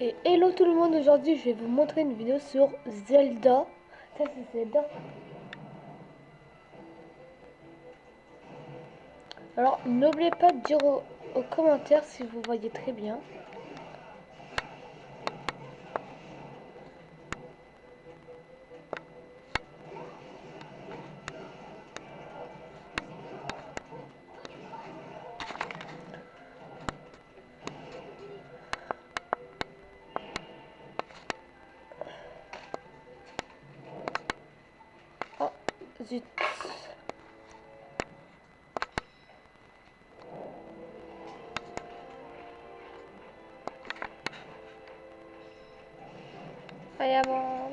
Et hello tout le monde, aujourd'hui je vais vous montrer une vidéo sur Zelda. Ça c'est Zelda. Alors n'oubliez pas de dire aux, commentaires si vous voyez très bien. Zut. Allez, avant.